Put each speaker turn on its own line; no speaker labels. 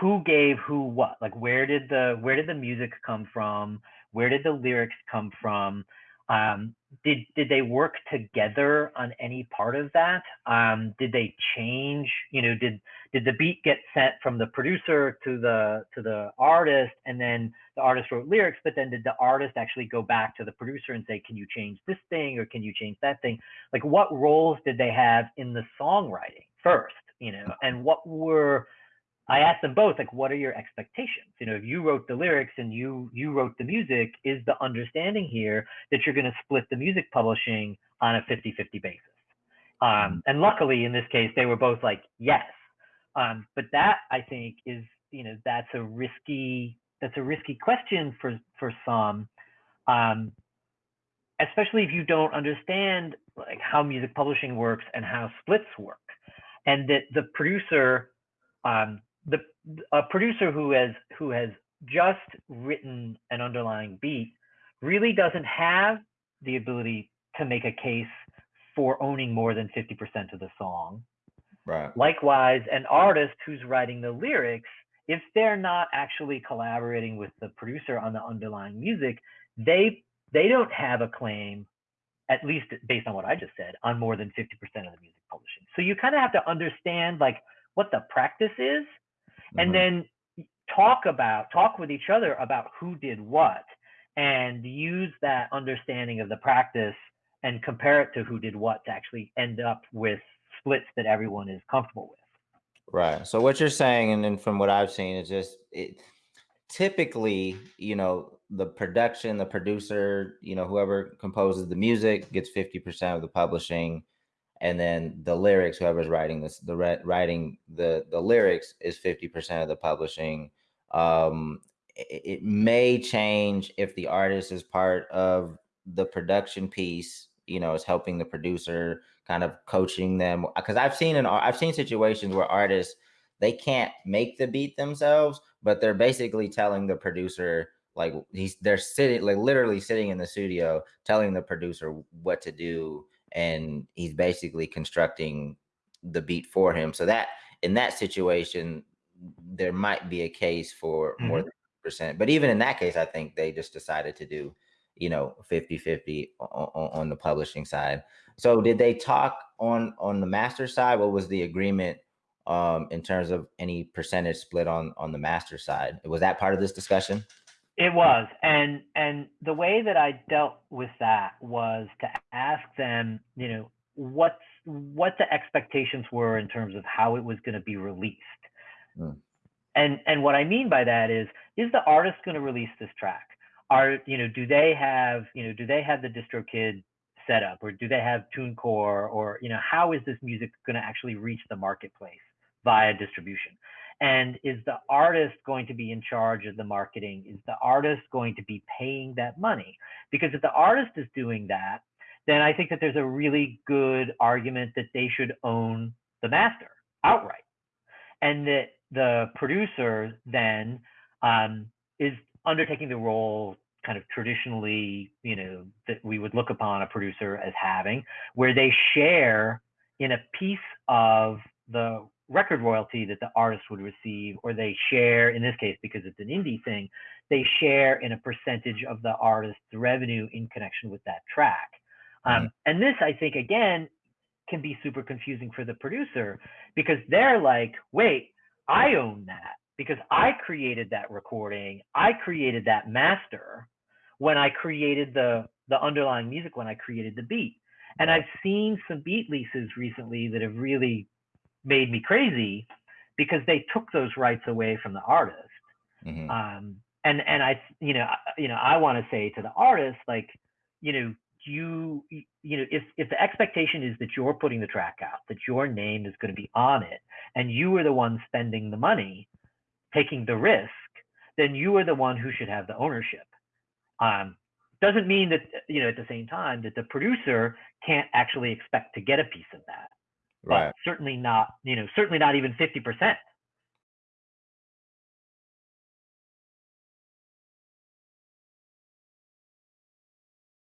who gave who what? Like where did the where did the music come from? Where did the lyrics come from? Um, did did they work together on any part of that? Um, did they change? You know did did the beat get sent from the producer to the to the artist and then the artist wrote lyrics but then did the artist actually go back to the producer and say can you change this thing or can you change that thing? Like what roles did they have in the songwriting first you know? And what were I asked them both, like, what are your expectations? You know, if you wrote the lyrics and you you wrote the music, is the understanding here that you're going to split the music publishing on a 50-50 basis? Um, mm-hmm. and luckily, in this case, they were both like, yes. Um, but that I think is, you know, that's a risky that's a risky question for for some, um, especially if you don't understand like how music publishing works and how splits work, and that the producer um, the a producer who has who has just written an underlying beat really doesn't have the ability to make a case for owning more than 50% of the song.
Right.
Likewise, an artist who's writing the lyrics, if they're not actually collaborating with the producer on the underlying music, they they don't have a claim, at least based on what I just said, on more than 50% of the music publishing. So you kind of have to understand like what the practice is and mm-hmm. then talk about talk with each other about who did what and use that understanding of the practice and compare it to who did what to actually end up with splits that everyone is comfortable with.
Right. So what you're saying and then from what i've seen is just it typically you know the production the producer you know whoever composes the music gets 50% of the publishing and then the lyrics whoever's writing this the writing the the lyrics is 50% of the publishing. Um it, it, may change if the artist is part of the production piece you know is helping the producer kind of coaching them because i've seen an i've seen situations where artists they can't make the beat themselves but they're basically telling the producer like he's they're sitting like literally sitting in the studio telling the producer what to do and he's basically constructing the beat for him. So that in that situation, there might be a case for mm-hmm. more than percent. But even in that case, I think they just decided to do, you know, 50 50 on, on the publishing side. So did they talk on on the master side? What was the agreement um, in terms of any percentage split on on the master side? Was that part of this discussion?
It was, and and the way that I dealt with that was to ask them, you know, what what the expectations were in terms of how it was going to be released. Mm. And and what I mean by that is, is the artist going to release this track? Are you know, do they have you know, do they have the DistroKid set up, or do they have TuneCore, or you know, how is this music going to actually reach the marketplace via distribution? And is the artist going to be in charge of the marketing? Is the artist going to be paying that money? Because if the artist is doing that, then I think that there's a really good argument that they should own the master outright. And that the producer then um, is undertaking the role kind of traditionally, you know, that we would look upon a producer as having, where they share in a piece of the record royalty that the artist would receive, or they share, in this case, because it's an indie thing, they share in a percentage of the artist's revenue in connection with that track. Um, and this, I think, again, can be super confusing for the producer because they're like, wait, I own that because I created that recording, I created that master when I created the the underlying music when I created the beat. And I've seen some beat leases recently that have really made me crazy because they took those rights away from the artist. Mm-hmm. Um, and and I you know you know I want to say to the artist like you know you you know if if the expectation is that you're putting the track out that your name is going to be on it and you are the one spending the money taking the risk then you are the one who should have the ownership um, doesn't mean that you know at the same time that the producer can't actually expect to get a piece of that
right.
certainly not you know certainly not even 50%